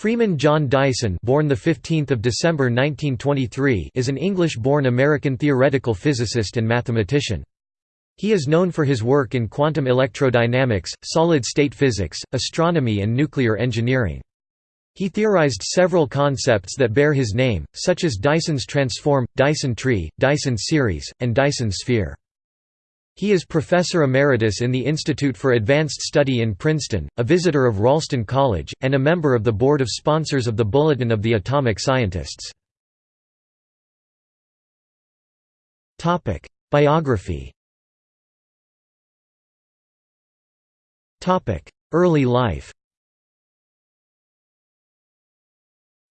Freeman John Dyson born the 15th of December 1923 is an English-born American theoretical physicist and mathematician. He is known for his work in quantum electrodynamics, solid-state physics, astronomy and nuclear engineering. He theorized several concepts that bear his name, such as Dyson's transform, Dyson tree, Dyson series, and Dyson sphere. He is Professor Emeritus in the Institute for Advanced Study in Princeton, a visitor of Ralston College, and a member of the board of sponsors of the Bulletin of the Atomic Scientists. Biography Early life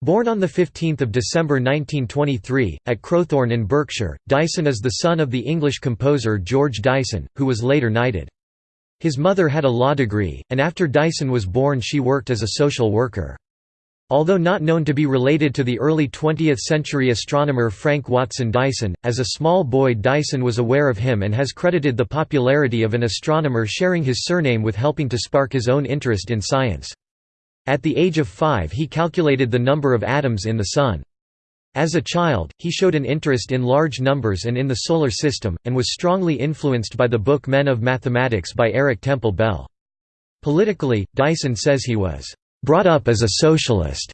Born on 15 December 1923, at Crowthorne in Berkshire, Dyson is the son of the English composer George Dyson, who was later knighted. His mother had a law degree, and after Dyson was born she worked as a social worker. Although not known to be related to the early 20th-century astronomer Frank Watson Dyson, as a small boy Dyson was aware of him and has credited the popularity of an astronomer sharing his surname with helping to spark his own interest in science. At the age of five he calculated the number of atoms in the Sun. As a child, he showed an interest in large numbers and in the Solar System, and was strongly influenced by the book Men of Mathematics by Eric Temple Bell. Politically, Dyson says he was, "...brought up as a socialist."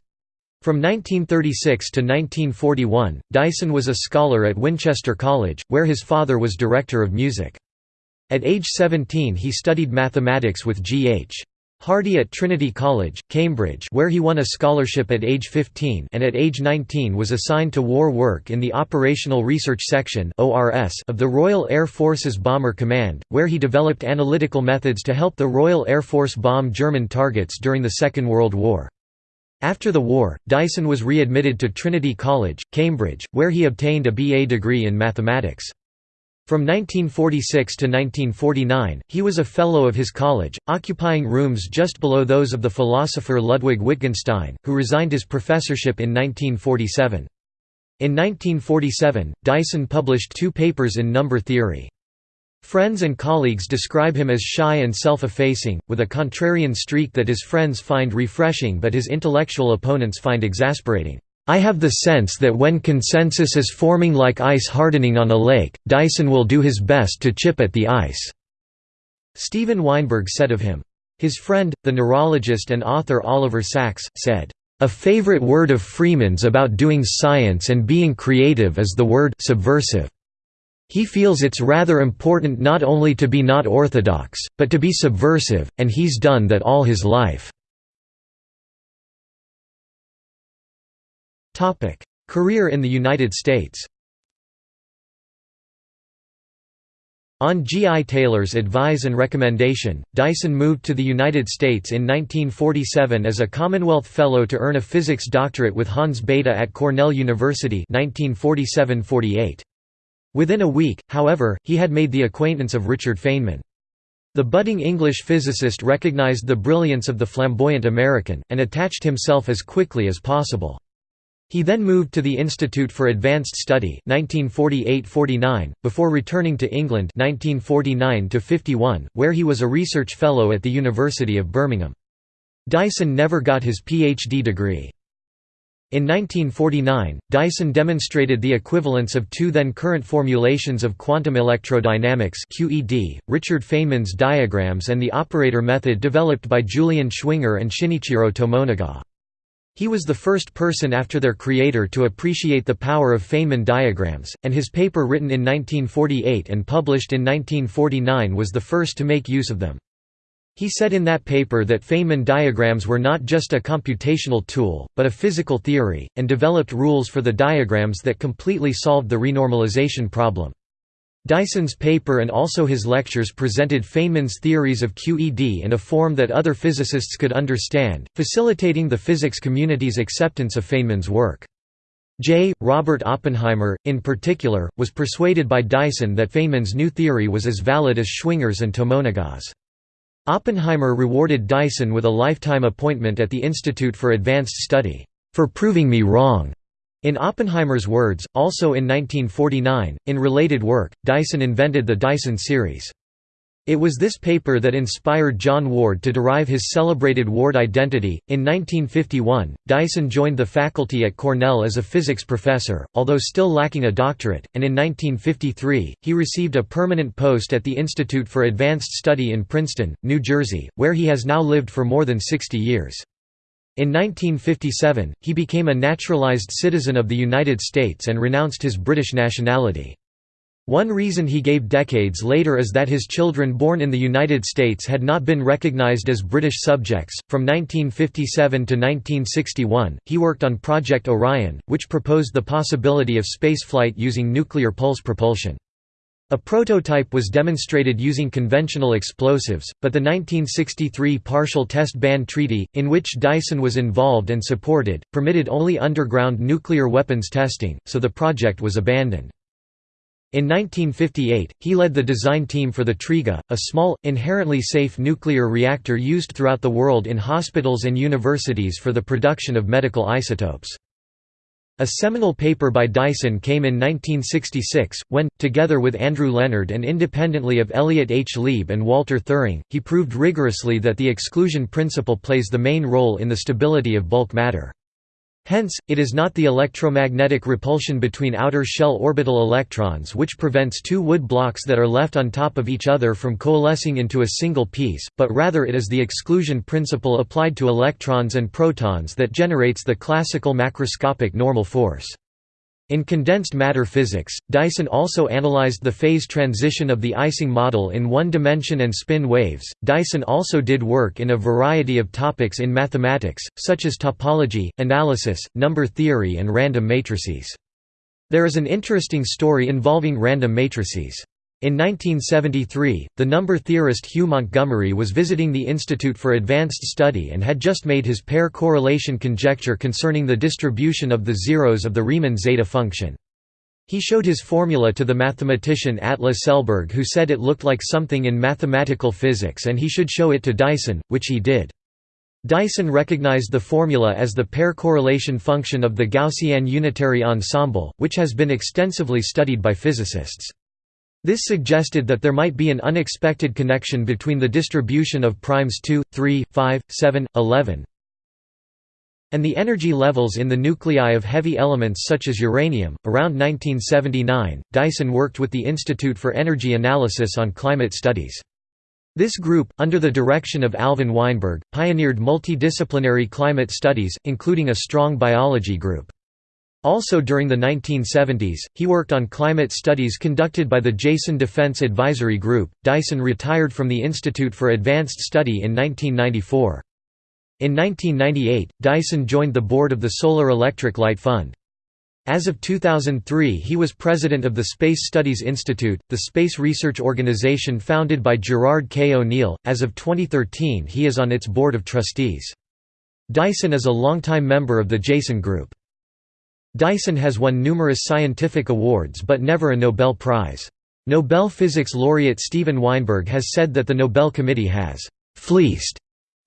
From 1936 to 1941, Dyson was a scholar at Winchester College, where his father was director of music. At age 17 he studied mathematics with G.H. Hardy at Trinity College, Cambridge where he won a scholarship at age 15 and at age 19 was assigned to war work in the Operational Research Section of the Royal Air Force's Bomber Command, where he developed analytical methods to help the Royal Air Force bomb German targets during the Second World War. After the war, Dyson was readmitted to Trinity College, Cambridge, where he obtained a BA degree in mathematics. From 1946 to 1949, he was a Fellow of his college, occupying rooms just below those of the philosopher Ludwig Wittgenstein, who resigned his professorship in 1947. In 1947, Dyson published two papers in number theory. Friends and colleagues describe him as shy and self-effacing, with a contrarian streak that his friends find refreshing but his intellectual opponents find exasperating. I have the sense that when consensus is forming like ice hardening on a lake, Dyson will do his best to chip at the ice." Steven Weinberg said of him. His friend, the neurologist and author Oliver Sacks, said, "...a favorite word of Freeman's about doing science and being creative is the word subversive. He feels it's rather important not only to be not orthodox, but to be subversive, and he's done that all his life." Career in the United States On G. I. Taylor's advice and recommendation, Dyson moved to the United States in 1947 as a Commonwealth Fellow to earn a physics doctorate with Hans Bethe at Cornell University 1947–48. Within a week, however, he had made the acquaintance of Richard Feynman. The budding English physicist recognized the brilliance of the flamboyant American, and attached himself as quickly as possible. He then moved to the Institute for Advanced Study 1948–49, before returning to England 1949–51, where he was a research fellow at the University of Birmingham. Dyson never got his PhD degree. In 1949, Dyson demonstrated the equivalence of two then current formulations of quantum electrodynamics QED, Richard Feynman's diagrams and the operator method developed by Julian Schwinger and Shinichiro Tomonaga. He was the first person after their creator to appreciate the power of Feynman diagrams, and his paper written in 1948 and published in 1949 was the first to make use of them. He said in that paper that Feynman diagrams were not just a computational tool, but a physical theory, and developed rules for the diagrams that completely solved the renormalization problem. Dyson's paper and also his lectures presented Feynman's theories of QED in a form that other physicists could understand, facilitating the physics community's acceptance of Feynman's work. J. Robert Oppenheimer, in particular, was persuaded by Dyson that Feynman's new theory was as valid as Schwinger's and Tomonaga's. Oppenheimer rewarded Dyson with a lifetime appointment at the Institute for Advanced Study, "...for proving me wrong." In Oppenheimer's words, also in 1949, in related work, Dyson invented the Dyson series. It was this paper that inspired John Ward to derive his celebrated Ward identity. In 1951, Dyson joined the faculty at Cornell as a physics professor, although still lacking a doctorate, and in 1953, he received a permanent post at the Institute for Advanced Study in Princeton, New Jersey, where he has now lived for more than 60 years. In 1957, he became a naturalized citizen of the United States and renounced his British nationality. One reason he gave decades later is that his children born in the United States had not been recognized as British subjects. From 1957 to 1961, he worked on Project Orion, which proposed the possibility of spaceflight using nuclear pulse propulsion. A prototype was demonstrated using conventional explosives, but the 1963 Partial Test Ban Treaty, in which Dyson was involved and supported, permitted only underground nuclear weapons testing, so the project was abandoned. In 1958, he led the design team for the Triga, a small, inherently safe nuclear reactor used throughout the world in hospitals and universities for the production of medical isotopes. A seminal paper by Dyson came in 1966, when, together with Andrew Lenard and independently of Elliott H. Lieb and Walter Thirring, he proved rigorously that the exclusion principle plays the main role in the stability of bulk matter. Hence, it is not the electromagnetic repulsion between outer shell orbital electrons which prevents two wood blocks that are left on top of each other from coalescing into a single piece, but rather it is the exclusion principle applied to electrons and protons that generates the classical macroscopic normal force. In condensed matter physics, Dyson also analyzed the phase transition of the Ising model in one dimension and spin waves. Dyson also did work in a variety of topics in mathematics, such as topology, analysis, number theory, and random matrices. There is an interesting story involving random matrices. In 1973, the number theorist Hugh Montgomery was visiting the Institute for Advanced Study and had just made his pair correlation conjecture concerning the distribution of the zeros of the Riemann zeta function. He showed his formula to the mathematician Atle Selberg who said it looked like something in mathematical physics and he should show it to Dyson, which he did. Dyson recognized the formula as the pair correlation function of the Gaussian unitary ensemble, which has been extensively studied by physicists. This suggested that there might be an unexpected connection between the distribution of primes 2, 3, 5, 7, 11, and the energy levels in the nuclei of heavy elements such as uranium. Around 1979, Dyson worked with the Institute for Energy Analysis on climate studies. This group, under the direction of Alvin Weinberg, pioneered multidisciplinary climate studies, including a strong biology group. Also during the 1970s, he worked on climate studies conducted by the Jason Defense Advisory Group. Dyson retired from the Institute for Advanced Study in 1994. In 1998, Dyson joined the board of the Solar Electric Light Fund. As of 2003 he was president of the Space Studies Institute, the space research organization founded by Gerard K. O'Neill. As of 2013 he is on its board of trustees. Dyson is a longtime member of the Jason Group. Dyson has won numerous scientific awards but never a Nobel Prize. Nobel physics laureate Steven Weinberg has said that the Nobel Committee has «fleeced»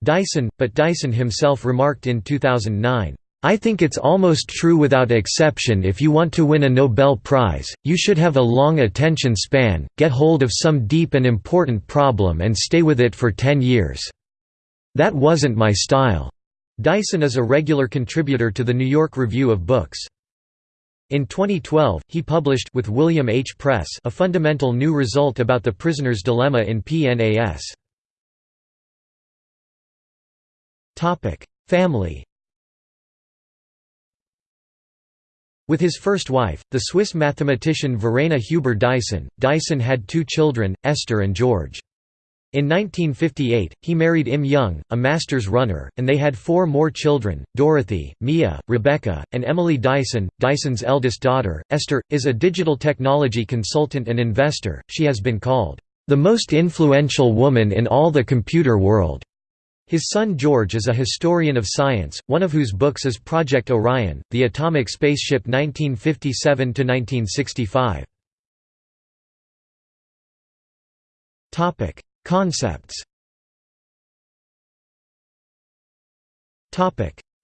Dyson, but Dyson himself remarked in 2009, I think it's almost true without exception if you want to win a Nobel Prize, you should have a long attention span, get hold of some deep and important problem and stay with it for 10 years. That wasn't my style. Dyson is a regular contributor to the New York Review of Books. In 2012, he published with William H. Press a fundamental new result about the prisoner's dilemma in PNAS. Topic: Family With his first wife, the Swiss mathematician Verena Huber Dyson, Dyson had two children, Esther and George. In 1958, he married Imme Jung, a master's runner, and they had four more children, Dorothy, Mia, Rebecca, and Emily Dyson. Dyson's eldest daughter, Esther, is a digital technology consultant and investor. She has been called, "...the most influential woman in all the computer world." His son George is a historian of science, one of whose books is Project Orion, the atomic spaceship 1957–1965. Concepts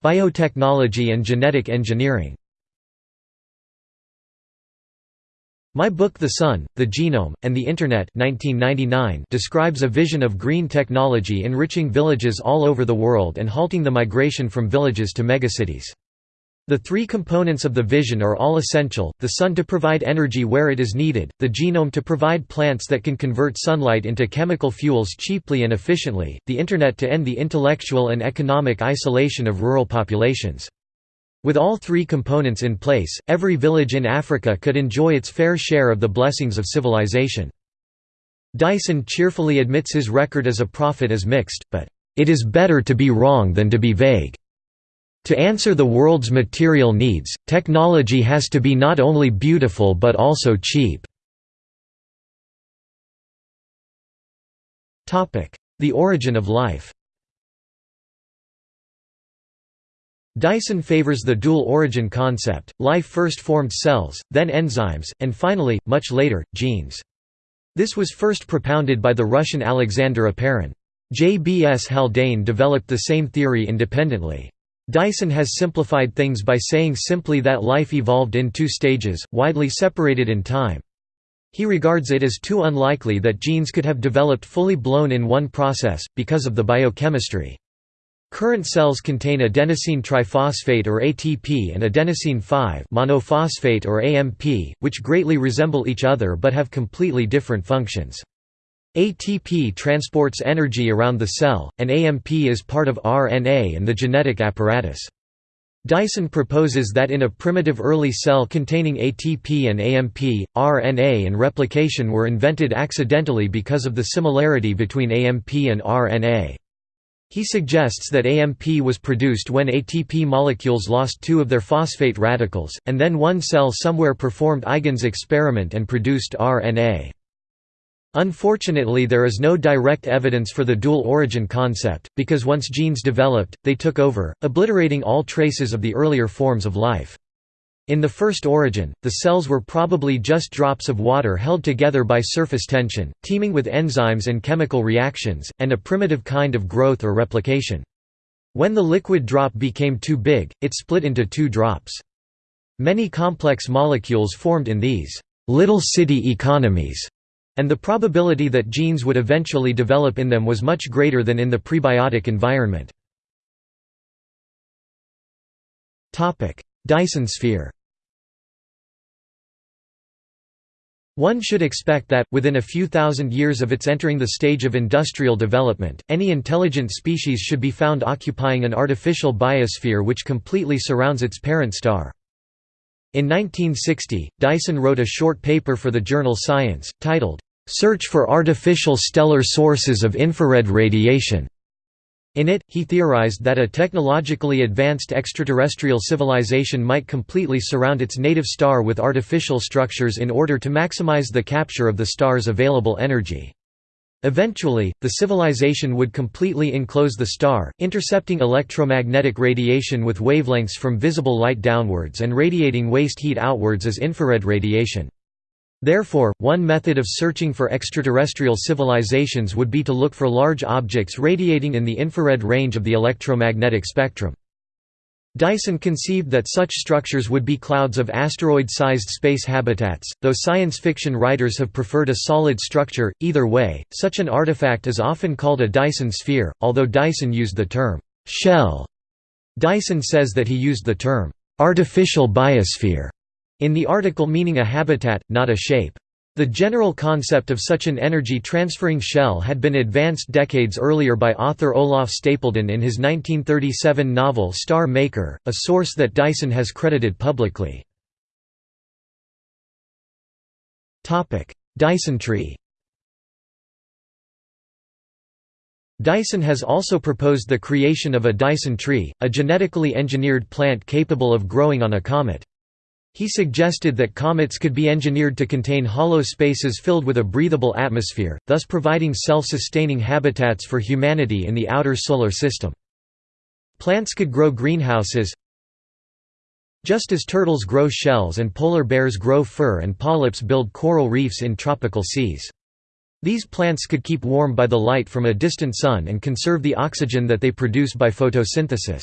Biotechnology and genetic engineering My book The Sun, the Genome, and the Internet 1999 describes a vision of green technology enriching villages all over the world and halting the migration from villages to megacities. The three components of the vision are all essential, the sun to provide energy where it is needed, the genome to provide plants that can convert sunlight into chemical fuels cheaply and efficiently, the Internet to end the intellectual and economic isolation of rural populations. With all three components in place, every village in Africa could enjoy its fair share of the blessings of civilization. Dyson cheerfully admits his record as a prophet is mixed, but, "...it is better to be wrong than to be vague." To answer the world's material needs, technology has to be not only beautiful but also cheap. The origin of life Dyson favors the dual origin concept, life first formed cells, then enzymes, and finally, much later, genes. This was first propounded by the Russian Alexander Oparin. J. B. S. Haldane developed the same theory independently. Dyson has simplified things by saying simply that life evolved in two stages, widely separated in time. He regards it as too unlikely that genes could have developed fully blown in one process, because of the biochemistry. Current cells contain adenosine triphosphate or ATP and adenosine 5 monophosphate or AMP, which greatly resemble each other but have completely different functions. ATP transports energy around the cell, and AMP is part of RNA and the genetic apparatus. Dyson proposes that in a primitive early cell containing ATP and AMP, RNA and replication were invented accidentally because of the similarity between AMP and RNA. He suggests that AMP was produced when ATP molecules lost two of their phosphate radicals, and then one cell somewhere performed Eigen's experiment and produced RNA. Unfortunately there is no direct evidence for the dual origin concept, because once genes developed, they took over, obliterating all traces of the earlier forms of life. In the first origin, the cells were probably just drops of water held together by surface tension, teeming with enzymes and chemical reactions, and a primitive kind of growth or replication. When the liquid drop became too big, it split into two drops. Many complex molecules formed in these little city economies and the probability that genes would eventually develop in them was much greater than in the prebiotic environment. Dyson sphere One should expect that, within a few thousand years of its entering the stage of industrial development, any intelligent species should be found occupying an artificial biosphere which completely surrounds its parent star. In 1960, Dyson wrote a short paper for the journal Science, titled, Search for artificial stellar sources of infrared radiation. In it, he theorized that a technologically advanced extraterrestrial civilization might completely surround its native star with artificial structures in order to maximize the capture of the star's available energy. Eventually, the civilization would completely enclose the star, intercepting electromagnetic radiation with wavelengths from visible light downwards and radiating waste heat outwards as infrared radiation. Therefore, one method of searching for extraterrestrial civilizations would be to look for large objects radiating in the infrared range of the electromagnetic spectrum. Dyson conceived that such structures would be clouds of asteroid-sized space habitats, though science fiction writers have preferred a solid structure. Either way, such an artifact is often called a Dyson sphere, although Dyson used the term shell. Dyson says that he used the term artificial biosphere in the article meaning a habitat, not a shape. The general concept of such an energy-transferring shell had been advanced decades earlier by author Olaf Stapledon in his 1937 novel Star Maker, a source that Dyson has credited publicly. Dyson tree Dyson has also proposed the creation of a Dyson tree, a genetically engineered plant capable of growing on a comet. He suggested that comets could be engineered to contain hollow spaces filled with a breathable atmosphere, thus providing self-sustaining habitats for humanity in the outer solar system. Plants could grow greenhouses just as turtles grow shells and polar bears grow fur and polyps build coral reefs in tropical seas. These plants could keep warm by the light from a distant sun and conserve the oxygen that they produce by photosynthesis.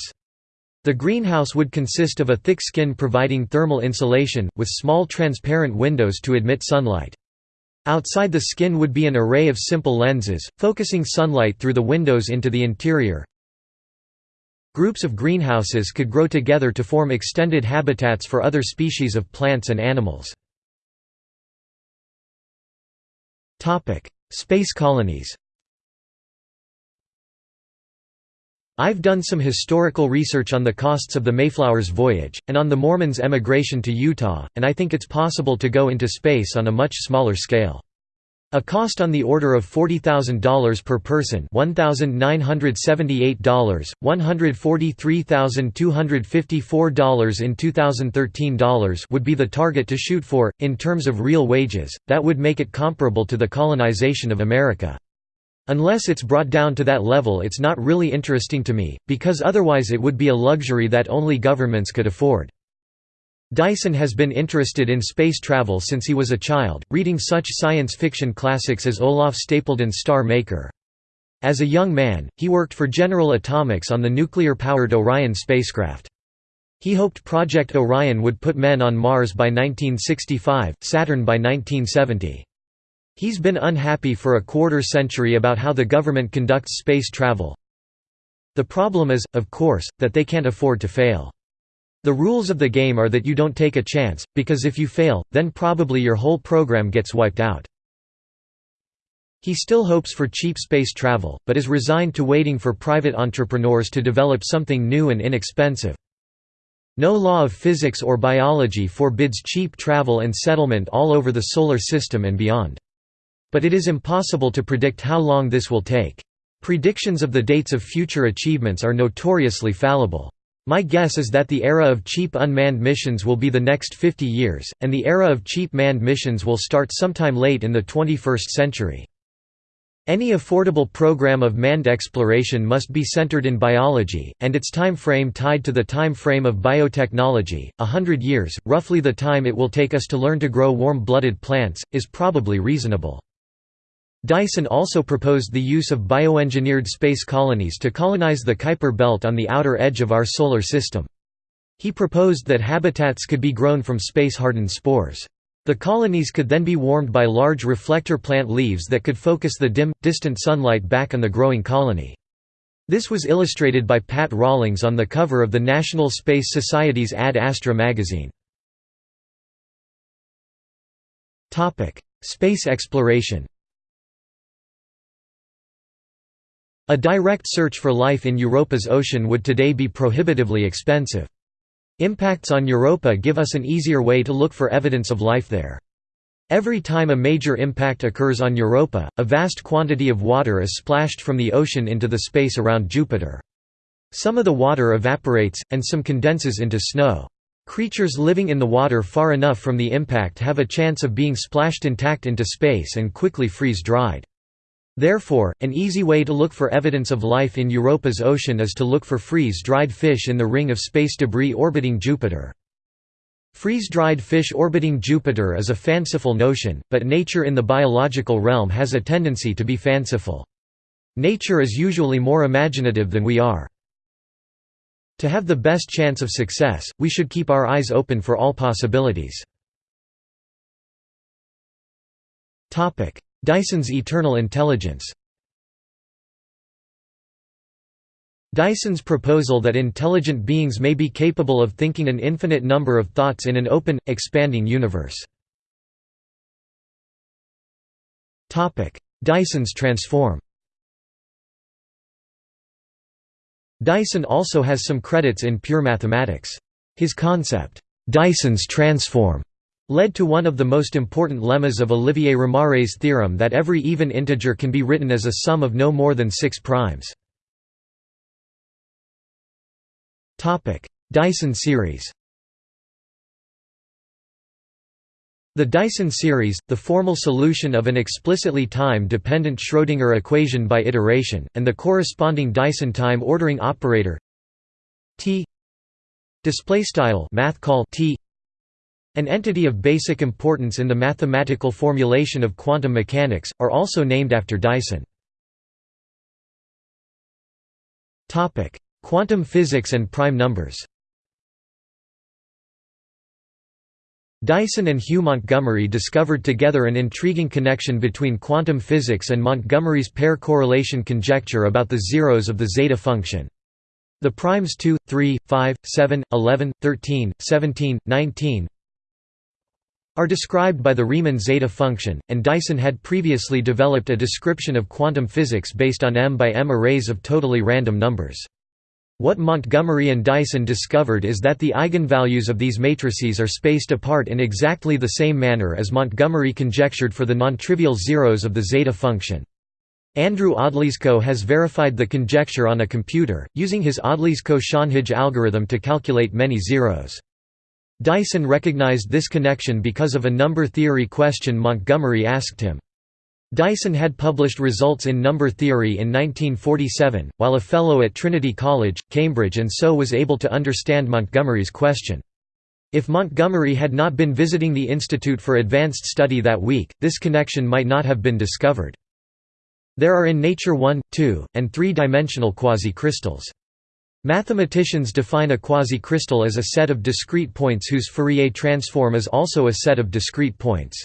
The greenhouse would consist of a thick skin providing thermal insulation, with small transparent windows to admit sunlight. Outside the skin would be an array of simple lenses, focusing sunlight through the windows into the interior. Groups of greenhouses could grow together to form extended habitats for other species of plants and animals. Space colonies I've done some historical research on the costs of the Mayflower's voyage, and on the Mormons' emigration to Utah, and I think it's possible to go into space on a much smaller scale. A cost on the order of $40,000 per person $1,978, $143,254 in 2013 dollars would be the target to shoot for, in terms of real wages, that would make it comparable to the colonization of America. Unless it's brought down to that level it's not really interesting to me, because otherwise it would be a luxury that only governments could afford. Dyson has been interested in space travel since he was a child, reading such science fiction classics as Olaf Stapledon's Star Maker. As a young man, he worked for General Atomics on the nuclear-powered Orion spacecraft. He hoped Project Orion would put men on Mars by 1965, Saturn by 1970. He's been unhappy for a quarter century about how the government conducts space travel. The problem is, of course, that they can't afford to fail. The rules of the game are that you don't take a chance, because if you fail, then probably your whole program gets wiped out. He still hopes for cheap space travel, but is resigned to waiting for private entrepreneurs to develop something new and inexpensive. No law of physics or biology forbids cheap travel and settlement all over the Solar System and beyond. But it is impossible to predict how long this will take. Predictions of the dates of future achievements are notoriously fallible. My guess is that the era of cheap unmanned missions will be the next 50 years, and the era of cheap manned missions will start sometime late in the 21st century. Any affordable program of manned exploration must be centered in biology, and its time frame tied to the time frame of biotechnology. A hundred years, roughly the time it will take us to learn to grow warm-blooded plants, is probably reasonable. Dyson also proposed the use of bioengineered space colonies to colonize the Kuiper belt on the outer edge of our Solar System. He proposed that habitats could be grown from space-hardened spores. The colonies could then be warmed by large reflector plant leaves that could focus the dim, distant sunlight back on the growing colony. This was illustrated by Pat Rawlings on the cover of the National Space Society's Ad Astra magazine. Space exploration A direct search for life in Europa's ocean would today be prohibitively expensive. Impacts on Europa give us an easier way to look for evidence of life there. Every time a major impact occurs on Europa, a vast quantity of water is splashed from the ocean into the space around Jupiter. Some of the water evaporates, and some condenses into snow. Creatures living in the water far enough from the impact have a chance of being splashed intact into space and quickly freeze-dried. Therefore, an easy way to look for evidence of life in Europa's ocean is to look for freeze-dried fish in the ring of space debris orbiting Jupiter. Freeze-dried fish orbiting Jupiter is a fanciful notion, but nature in the biological realm has a tendency to be fanciful. Nature is usually more imaginative than we are. To have the best chance of success, we should keep our eyes open for all possibilities. Dyson's eternal intelligence Dyson's proposal that intelligent beings may be capable of thinking an infinite number of thoughts in an open, expanding universe. Dyson's transform Dyson also has some credits in pure mathematics. His concept, Dyson's transform, led to one of the most important lemmas of Olivier Ramare's theorem that every even integer can be written as a sum of no more than six primes. Dyson series The Dyson series, the formal solution of an explicitly time-dependent Schrödinger equation by iteration, and the corresponding Dyson time ordering operator T displaystyle math call T an entity of basic importance in the mathematical formulation of quantum mechanics, are also named after Dyson. Quantum physics and prime numbers Dyson and Hugh Montgomery discovered together an intriguing connection between quantum physics and Montgomery's pair correlation conjecture about the zeros of the zeta function. The primes 2, 3, 5, 7, 11, 13, 17, 19 are described by the Riemann zeta function, and Dyson had previously developed a description of quantum physics based on m by m arrays of totally random numbers. What Montgomery and Dyson discovered is that the eigenvalues of these matrices are spaced apart in exactly the same manner as Montgomery conjectured for the nontrivial zeros of the zeta function. Andrew Odlyzko has verified the conjecture on a computer, using his Odlyzko-Schönhage algorithm to calculate many zeros. Dyson recognized this connection because of a number theory question Montgomery asked him. Dyson had published results in number theory in 1947, while a fellow at Trinity College, Cambridge and so was able to understand Montgomery's question. If Montgomery had not been visiting the Institute for Advanced Study that week, this connection might not have been discovered. There are in nature one, two, and three-dimensional quasi-crystals. Mathematicians define a quasi-crystal as a set of discrete points whose Fourier transform is also a set of discrete points.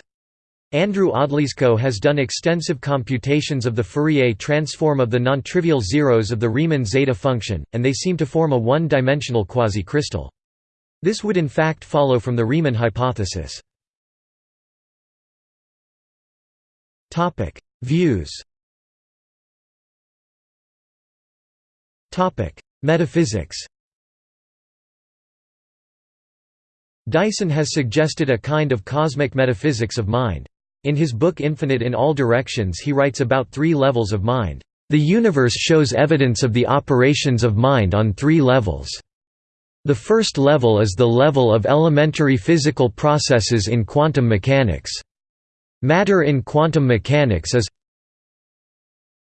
Andrew Odlyzko has done extensive computations of the Fourier transform of the nontrivial zeros of the Riemann zeta function, and they seem to form a one-dimensional quasi-crystal. This would in fact follow from the Riemann hypothesis. Views Metaphysics Dyson has suggested a kind of cosmic metaphysics of mind. In his book Infinite in All Directions he writes about three levels of mind. The universe shows evidence of the operations of mind on three levels. The first level is the level of elementary physical processes in quantum mechanics. Matter in quantum mechanics is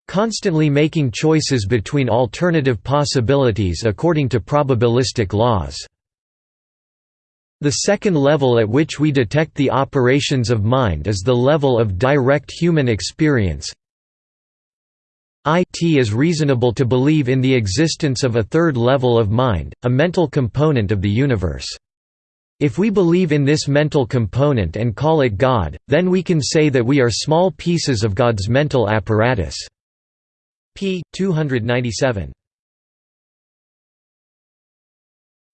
constantly making choices between alternative possibilities according to probabilistic laws. The second level at which we detect the operations of mind is the level of direct human experience. It is reasonable to believe in the existence of a third level of mind, a mental component of the universe. If we believe in this mental component and call it God, then we can say that we are small pieces of God's mental apparatus. P. 297.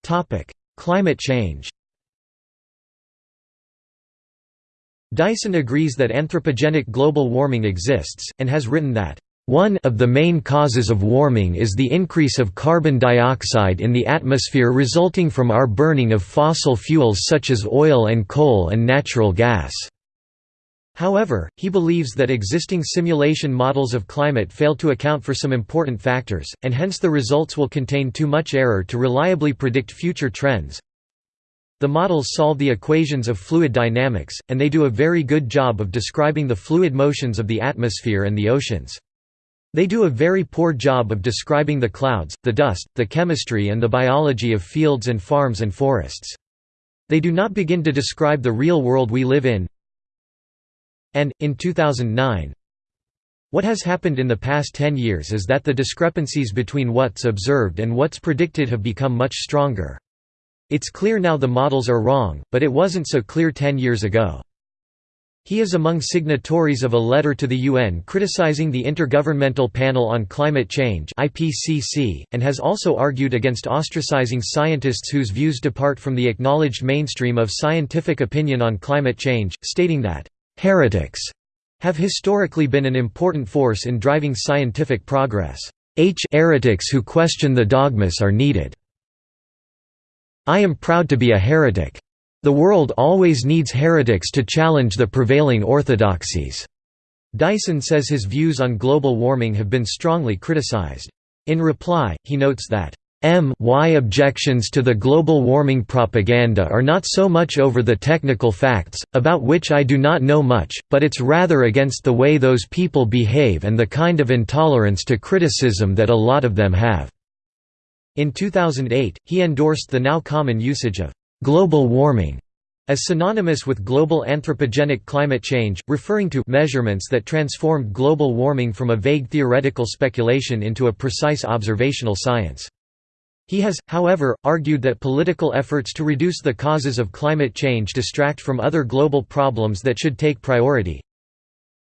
Topic: Climate change Dyson agrees that anthropogenic global warming exists, and has written that, "...one of the main causes of warming is the increase of carbon dioxide in the atmosphere resulting from our burning of fossil fuels such as oil and coal and natural gas." However, he believes that existing simulation models of climate fail to account for some important factors, and hence the results will contain too much error to reliably predict future trends. The models solve the equations of fluid dynamics, and they do a very good job of describing the fluid motions of the atmosphere and the oceans. They do a very poor job of describing the clouds, the dust, the chemistry and the biology of fields and farms and forests. They do not begin to describe the real world we live in. And, in 2009, what has happened in the past 10 years is that the discrepancies between what's observed and what's predicted have become much stronger. It's clear now the models are wrong, but it wasn't so clear ten years ago. He is among signatories of a letter to the UN criticizing the Intergovernmental Panel on Climate Change (IPCC) and has also argued against ostracizing scientists whose views depart from the acknowledged mainstream of scientific opinion on climate change, stating that heretics have historically been an important force in driving scientific progress. H heretics who question the dogmas are needed. I am proud to be a heretic. The world always needs heretics to challenge the prevailing orthodoxies." Dyson says his views on global warming have been strongly criticized. In reply, he notes that M y objections to the global warming propaganda are not so much over the technical facts, about which I do not know much, but it's rather against the way those people behave and the kind of intolerance to criticism that a lot of them have. In 2008, he endorsed the now common usage of «global warming» as synonymous with global anthropogenic climate change, referring to measurements that transformed global warming from a vague theoretical speculation into a precise observational science. He has, however, argued that political efforts to reduce the causes of climate change distract from other global problems that should take priority.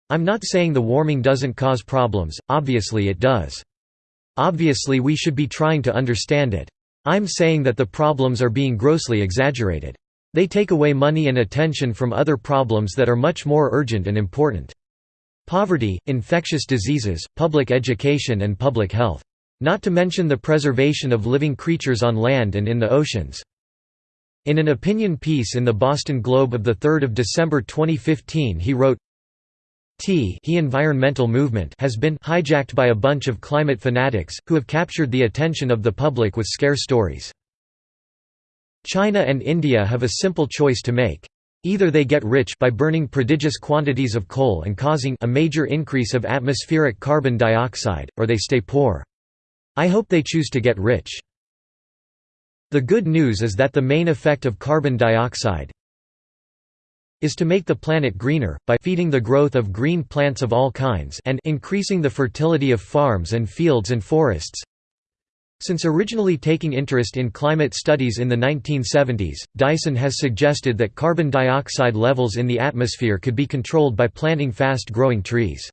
I'm not saying the warming doesn't cause problems, obviously it does. Obviously we should be trying to understand it. I'm saying that the problems are being grossly exaggerated. They take away money and attention from other problems that are much more urgent and important. Poverty, infectious diseases, public education and public health. Not to mention the preservation of living creatures on land and in the oceans. In an opinion piece in the Boston Globe of 3 December 2015 he wrote, T he environmental movement has been hijacked by a bunch of climate fanatics, who have captured the attention of the public with scare stories. China and India have a simple choice to make. Either they get rich by burning prodigious quantities of coal and causing a major increase of atmospheric carbon dioxide, or they stay poor. I hope they choose to get rich. The good news is that the main effect of carbon dioxide is to make the planet greener, by feeding the growth of green plants of all kinds and increasing the fertility of farms and fields and forests. Since originally taking interest in climate studies in the 1970s, Dyson has suggested that carbon dioxide levels in the atmosphere could be controlled by planting fast-growing trees.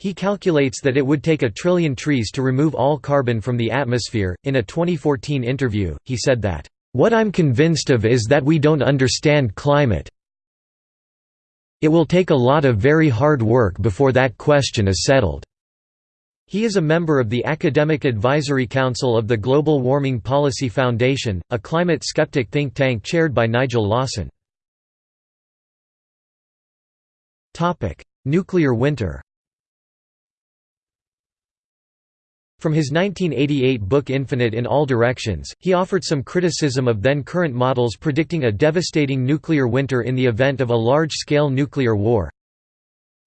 He calculates that it would take a trillion trees to remove all carbon from the atmosphere. In a 2014 interview, he said that, What I'm convinced of is that we don't understand climate. It will take a lot of very hard work before that question is settled. He is a member of the Academic Advisory Council of the Global Warming Policy Foundation, a climate skeptic think tank chaired by Nigel Lawson. Nuclear winter From his 1988 book Infinite in All Directions, he offered some criticism of then current models predicting a devastating nuclear winter in the event of a large-scale nuclear war.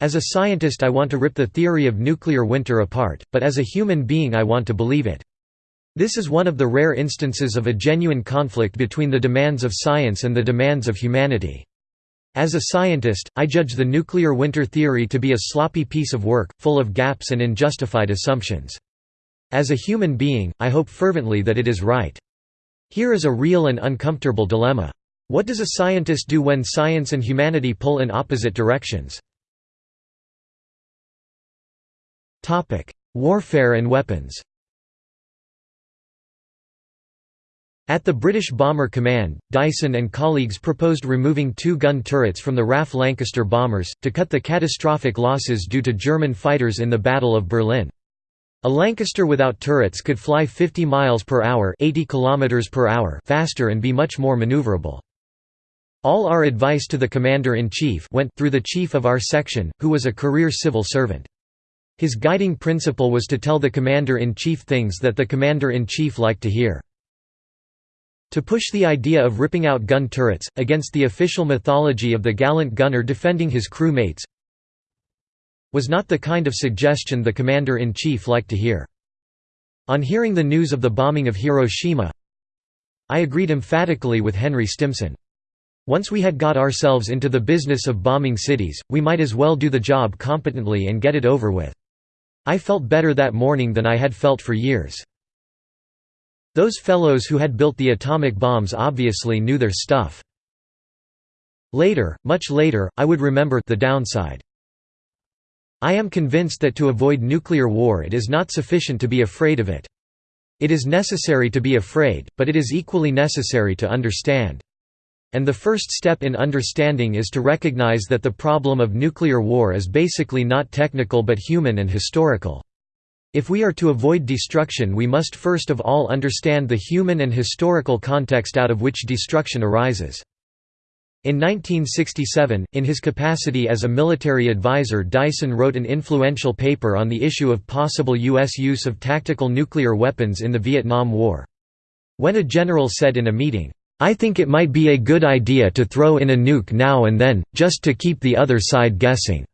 As a scientist I want to rip the theory of nuclear winter apart, but as a human being I want to believe it. This is one of the rare instances of a genuine conflict between the demands of science and the demands of humanity. As a scientist, I judge the nuclear winter theory to be a sloppy piece of work, full of gaps and unjustified assumptions. As a human being, I hope fervently that it is right. Here is a real and uncomfortable dilemma. What does a scientist do when science and humanity pull in opposite directions? Warfare and weapons At the British Bomber Command, Dyson and colleagues proposed removing two gun turrets from the RAF Lancaster bombers, to cut the catastrophic losses due to German fighters in the Battle of Berlin. A Lancaster without turrets could fly 50 miles per hour, 80 kilometers per hour faster and be much more maneuverable. All our advice to the commander-in-chief went through the chief of our section, who was a career civil servant. His guiding principle was to tell the commander-in-chief things that the commander-in-chief liked to hear. To push the idea of ripping out gun turrets, against the official mythology of the gallant gunner defending his crew mates, was not the kind of suggestion the commander-in-chief liked to hear. On hearing the news of the bombing of Hiroshima, I agreed emphatically with Henry Stimson. Once we had got ourselves into the business of bombing cities, we might as well do the job competently and get it over with. I felt better that morning than I had felt for years. Those fellows who had built the atomic bombs obviously knew their stuff. Later, much later, I would remember the downside. I am convinced that to avoid nuclear war it is not sufficient to be afraid of it. It is necessary to be afraid, but it is equally necessary to understand. And the first step in understanding is to recognize that the problem of nuclear war is basically not technical but human and historical. If we are to avoid destruction we must first of all understand the human and historical context out of which destruction arises. In 1967, in his capacity as a military advisor Dyson wrote an influential paper on the issue of possible U.S. use of tactical nuclear weapons in the Vietnam War. When a general said in a meeting, "'I think it might be a good idea to throw in a nuke now and then, just to keep the other side guessing."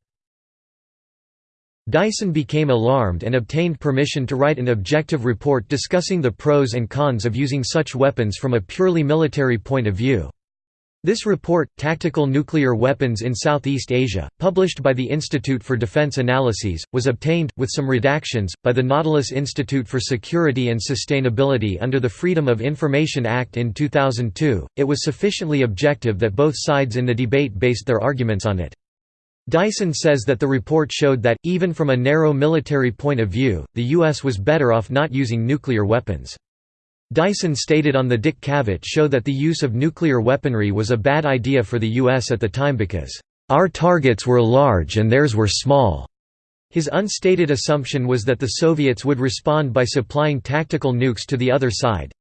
Dyson became alarmed and obtained permission to write an objective report discussing the pros and cons of using such weapons from a purely military point of view. This report, Tactical Nuclear Weapons in Southeast Asia, published by the Institute for Defense Analyses, was obtained, with some redactions, by the Nautilus Institute for Security and Sustainability under the Freedom of Information Act in 2002. It was sufficiently objective that both sides in the debate based their arguments on it. Dyson says that the report showed that, even from a narrow military point of view, the U.S. was better off not using nuclear weapons. Dyson stated on the Dick Cavett show that the use of nuclear weaponry was a bad idea for the U.S. at the time because, "...our targets were large and theirs were small." His unstated assumption was that the Soviets would respond by supplying tactical nukes to the other side.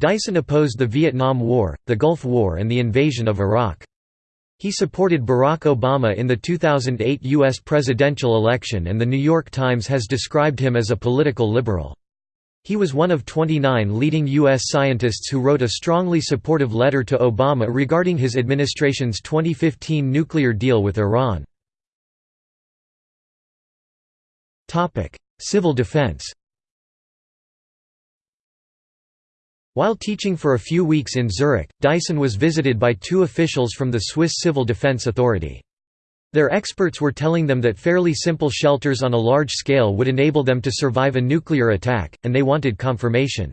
Dyson opposed the Vietnam War, the Gulf War and the invasion of Iraq. He supported Barack Obama in the 2008 U.S. presidential election and The New York Times has described him as a political liberal. He was one of 29 leading U.S. scientists who wrote a strongly supportive letter to Obama regarding his administration's 2015 nuclear deal with Iran. Civil defense While teaching for a few weeks in Zurich, Dyson was visited by two officials from the Swiss Civil Defense Authority. Their experts were telling them that fairly simple shelters on a large scale would enable them to survive a nuclear attack, and they wanted confirmation.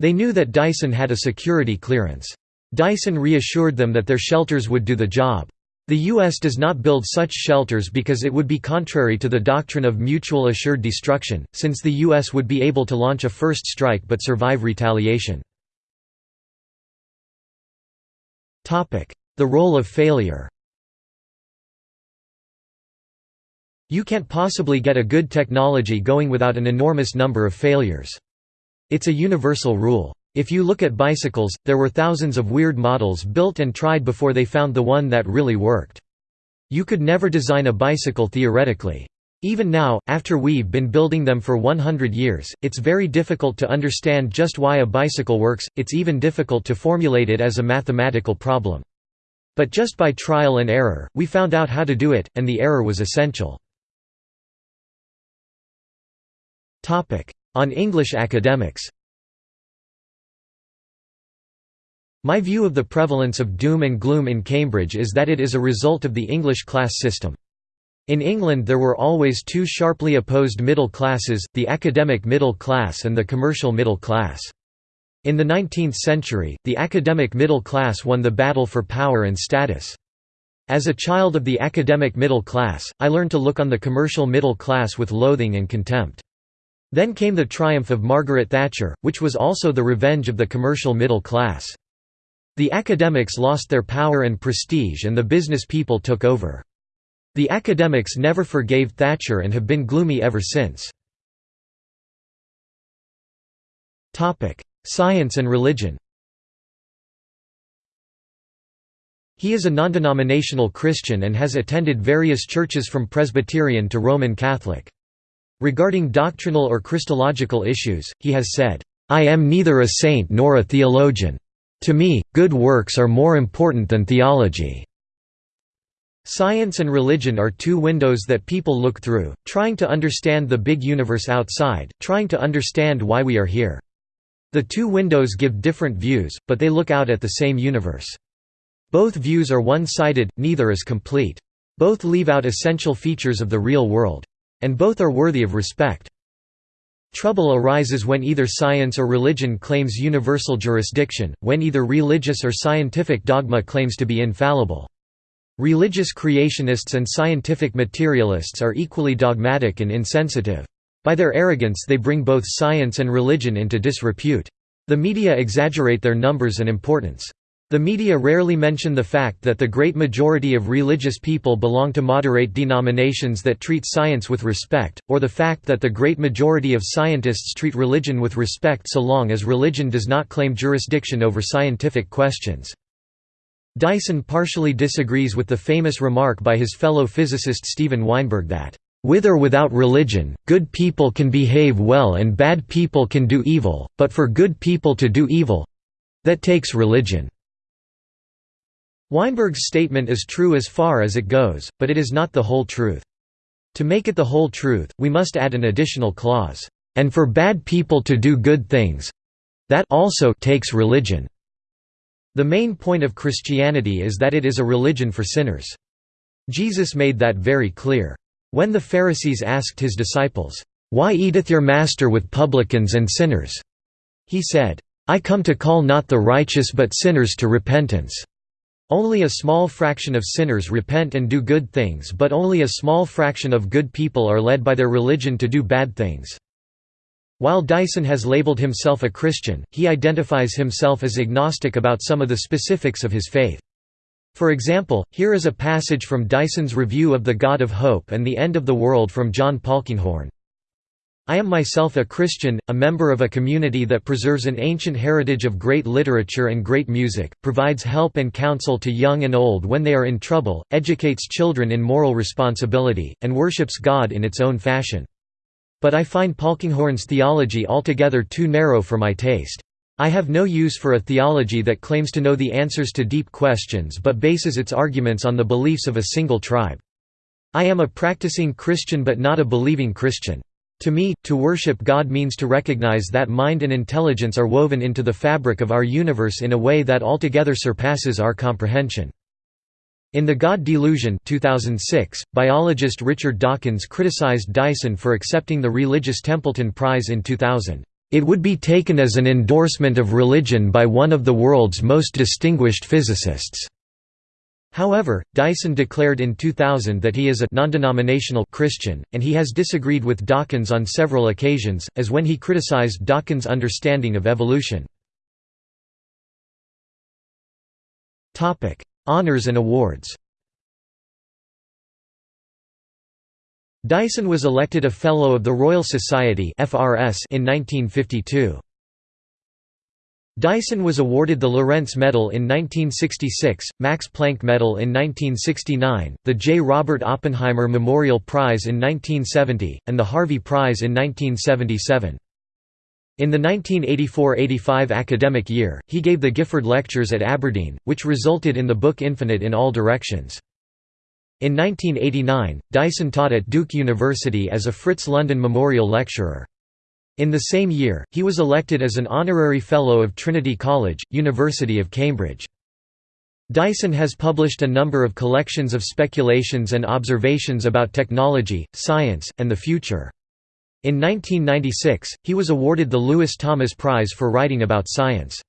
They knew that Dyson had a security clearance. Dyson reassured them that their shelters would do the job. The U.S. does not build such shelters because it would be contrary to the doctrine of mutual assured destruction, since the U.S. would be able to launch a first strike but survive retaliation. The role of failure You can't possibly get a good technology going without an enormous number of failures. It's a universal rule. If you look at bicycles, there were thousands of weird models built and tried before they found the one that really worked. You could never design a bicycle theoretically. Even now, after we've been building them for 100 years, it's very difficult to understand just why a bicycle works, it's even difficult to formulate it as a mathematical problem. But just by trial and error, we found out how to do it, and the error was essential. On English academics My view of the prevalence of doom and gloom in Cambridge is that it is a result of the English class system. In England there were always two sharply opposed middle classes, the academic middle class and the commercial middle class. In the 19th century, the academic middle class won the battle for power and status. As a child of the academic middle class, I learned to look on the commercial middle class with loathing and contempt. Then came the triumph of Margaret Thatcher, which was also the revenge of the commercial middle class. The academics lost their power and prestige and the business people took over. The academics never forgave Thatcher and have been gloomy ever since. Science and religion He is a non-denominational Christian and has attended various churches from Presbyterian to Roman Catholic. Regarding doctrinal or Christological issues, he has said, "...I am neither a saint nor a theologian. To me, good works are more important than theology." Science and religion are two windows that people look through, trying to understand the big universe outside, trying to understand why we are here. The two windows give different views, but they look out at the same universe. Both views are one-sided, neither is complete. Both leave out essential features of the real world. And both are worthy of respect. Trouble arises when either science or religion claims universal jurisdiction, when either religious or scientific dogma claims to be infallible. Religious creationists and scientific materialists are equally dogmatic and insensitive. By their arrogance they bring both science and religion into disrepute. The media exaggerate their numbers and importance. The media rarely mention the fact that the great majority of religious people belong to moderate denominations that treat science with respect, or the fact that the great majority of scientists treat religion with respect so long as religion does not claim jurisdiction over scientific questions. Dyson partially disagrees with the famous remark by his fellow physicist Steven Weinberg that, "...with or without religion, good people can behave well and bad people can do evil, but for good people to do evil—that takes religion." Weinberg's statement is true as far as it goes, but it is not the whole truth. To make it the whole truth, we must add an additional clause, "...and for bad people to do good things that also takes religion." The main point of Christianity is that it is a religion for sinners. Jesus made that very clear. When the Pharisees asked his disciples, "'Why eateth your master with publicans and sinners?' he said, "'I come to call not the righteous but sinners to repentance.' Only a small fraction of sinners repent and do good things but only a small fraction of good people are led by their religion to do bad things. While Dyson has labeled himself a Christian, he identifies himself as agnostic about some of the specifics of his faith. For example, here is a passage from Dyson's Review of the God of Hope and the End of the World from John Polkinghorne. I am myself a Christian, a member of a community that preserves an ancient heritage of great literature and great music, provides help and counsel to young and old when they are in trouble, educates children in moral responsibility, and worships God in its own fashion. But I find Polkinghorne's theology altogether too narrow for my taste. I have no use for a theology that claims to know the answers to deep questions but bases its arguments on the beliefs of a single tribe. I am a practicing Christian but not a believing Christian. To me, to worship God means to recognize that mind and intelligence are woven into the fabric of our universe in a way that altogether surpasses our comprehension. In The God Delusion 2006, biologist Richard Dawkins criticized Dyson for accepting the religious Templeton Prize in 2000. It would be taken as an endorsement of religion by one of the world's most distinguished physicists. However, Dyson declared in 2000 that he is a non-denominational Christian, and he has disagreed with Dawkins on several occasions, as when he criticized Dawkins' understanding of evolution. Honours and awards Dyson was elected a Fellow of the Royal Society in 1952. Dyson was awarded the Lorentz Medal in 1966, Max Planck Medal in 1969, the J. Robert Oppenheimer Memorial Prize in 1970, and the Harvey Prize in 1977. In the 1984–85 academic year, he gave the Gifford Lectures at Aberdeen, which resulted in the book Infinite in All Directions. In 1989, Dyson taught at Duke University as a Fritz London Memorial Lecturer. In the same year, he was elected as an Honorary Fellow of Trinity College, University of Cambridge. Dyson has published a number of collections of speculations and observations about technology, science, and the future. In 1996, he was awarded the Lewis Thomas Prize for writing about science.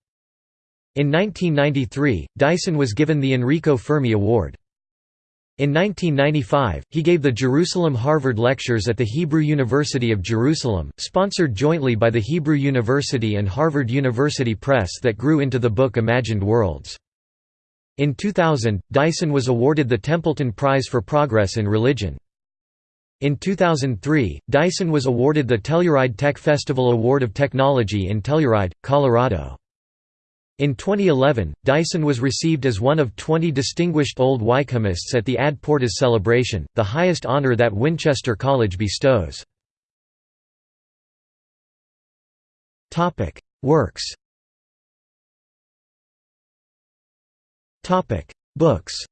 In 1993, Dyson was given the Enrico Fermi Award. In 1995, he gave the Jerusalem Harvard Lectures at the Hebrew University of Jerusalem, sponsored jointly by the Hebrew University and Harvard University Press that grew into the book Imagined Worlds. In 2000, Dyson was awarded the Templeton Prize for Progress in Religion. In 2003, Dyson was awarded the Telluride Tech Festival Award of Technology in Telluride, Colorado. In 2011, Dyson was received as one of 20 distinguished Old Wykehamists at the Ad Portas celebration, the highest honour that Winchester College bestows. Works. Books.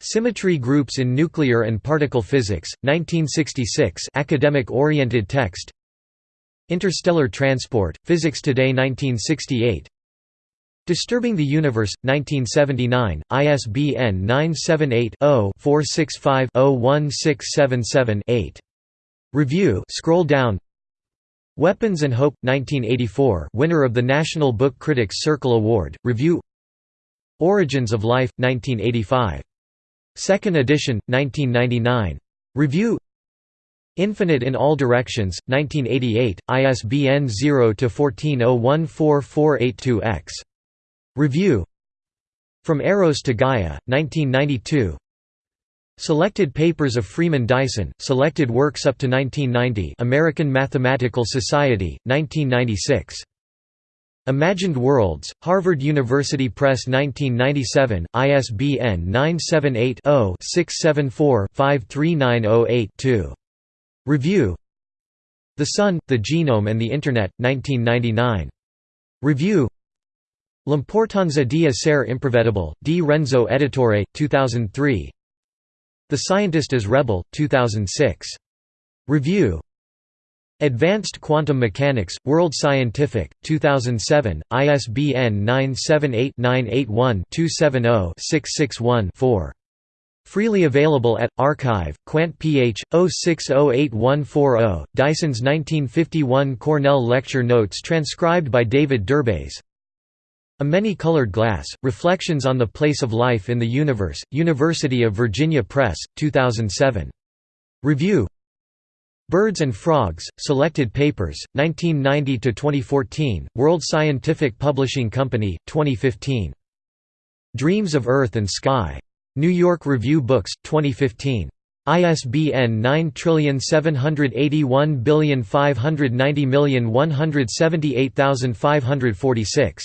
Symmetry Groups in Nuclear and Particle Physics, 1966 academic-oriented text Interstellar Transport, Physics Today 1968 Disturbing the Universe, 1979, ISBN 978-0-465-01677-8. Review scroll down Weapons and Hope, 1984 winner of the National Book Critics Circle Award, Review Origins of Life, 1985. Second edition, 1999. Review Infinite in All Directions, 1988, ISBN 0-14014482-X. Review From Eros to Gaia, 1992 Selected papers of Freeman Dyson, selected works up to 1990 American Mathematical Society, 1996. Imagined Worlds, Harvard University Press 1997, ISBN 978 0 674 53908 2. Review The Sun, the Genome and the Internet, 1999. Review L'importanza di essere imprevedibile, di Renzo Editore, 2003 The Scientist as Rebel, 2006. Review Advanced Quantum Mechanics, World Scientific, 2007, ISBN 978-981-270-661-4. Freely available at Archive, Quant Ph. 0608140, Dyson's 1951 Cornell Lecture Notes transcribed by David Derbes. A Many-Colored Glass, Reflections on the Place of Life in the Universe, University of Virginia Press, 2007. Review Birds and Frogs, Selected Papers, 1990–2014, World Scientific Publishing Company, 2015. Dreams of Earth and Sky. New York Review Books, 2015. ISBN 9781590178546.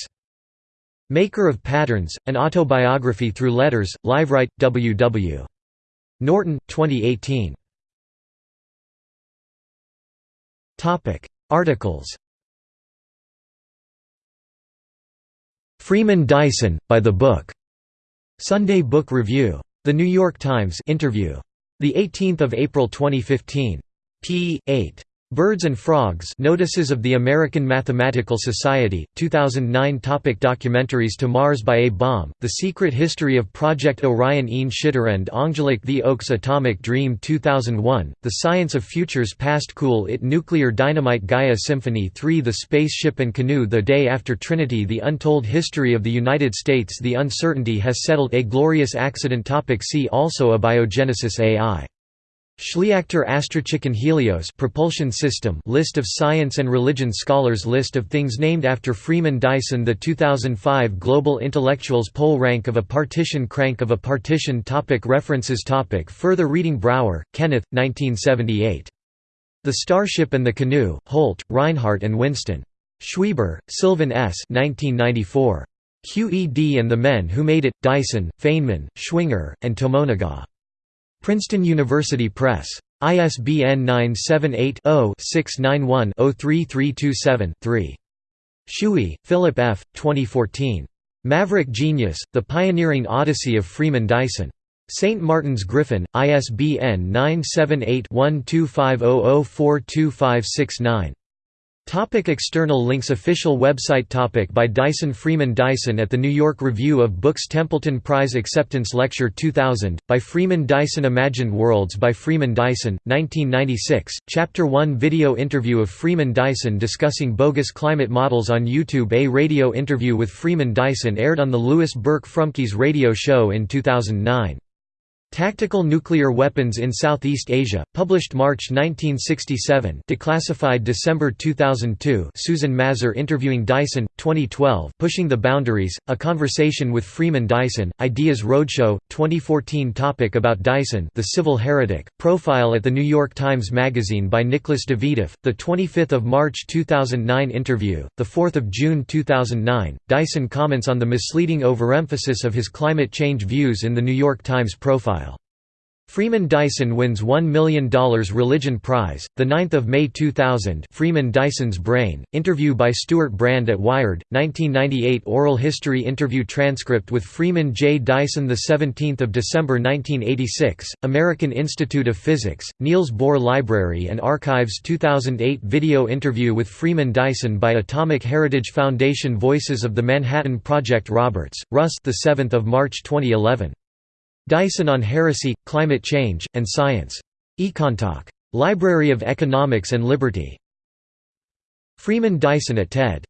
Maker of Patterns, An Autobiography Through Letters, Liveright, W. W. Norton, 2018. Articles Freeman Dyson, by the book. Sunday Book Review. The New York Times interview. 18 April 2015. p. 8. Birds and Frogs Notices of the American Mathematical Society, 2009 Topic Documentaries To Mars by A Bomb, The Secret History of Project Orion Ian Shitterand Angelique The Oaks Atomic Dream 2001, The Science of Futures Past Cool It Nuclear Dynamite Gaia Symphony 3 The Spaceship and Canoe The Day After Trinity The Untold History of the United States The Uncertainty Has Settled A Glorious Accident Topic See also Abiogenesis AI Schleachter Astrochicken Helios propulsion system List of science and religion scholars List of things named after Freeman Dyson The 2005 Global Intellectuals Poll Rank of a Partition Crank of a Partition topic References topic Further reading Brower, Kenneth, 1978. The Starship and the Canoe, Holt, Rinehart and Winston. Schweber, Sylvan S. 1994. QED and the Men Who Made It, Dyson, Feynman, Schwinger, and Tomonaga. Princeton University Press. ISBN 978-0-691-03327-3. Schewe, Philip F., 2014. Maverick Genius, The Pioneering Odyssey of Freeman Dyson. St. Martin's Griffin, ISBN 978 1250042569. Topic external links Official website topic By Dyson Freeman Dyson at the New York Review of Books Templeton Prize Acceptance Lecture 2000, by Freeman Dyson Imagined Worlds by Freeman Dyson, 1996, Chapter 1 Video interview of Freeman Dyson discussing bogus climate models on YouTube A radio interview with Freeman Dyson aired on the Lewis Burke Frumkes radio show in 2009. Tactical Nuclear Weapons in Southeast Asia, published March 1967 declassified December 2002 Susan Mazur interviewing Dyson, 2012 Pushing the Boundaries, A Conversation with Freeman Dyson, Ideas Roadshow, 2014 Topic About Dyson The Civil Heretic, profile at The New York Times Magazine by Nicholas Davidoff, The 25th of March 2009 Interview, The 4th of June 2009, Dyson comments on the misleading overemphasis of his climate change views in The New York Times profile Freeman Dyson wins $1 million Religion Prize, 9 May 2000 Freeman Dyson's Brain, interview by Stewart Brand at Wired, 1998 Oral history interview transcript with Freeman J. Dyson 17 December 1986, American Institute of Physics, Niels Bohr Library and Archives 2008 Video interview with Freeman Dyson by Atomic Heritage Foundation Voices of the Manhattan Project Roberts, Russ 7 March 2011 Dyson on Heresy, Climate Change, and Science. Econtalk. Library of Economics and Liberty. Freeman Dyson at TED.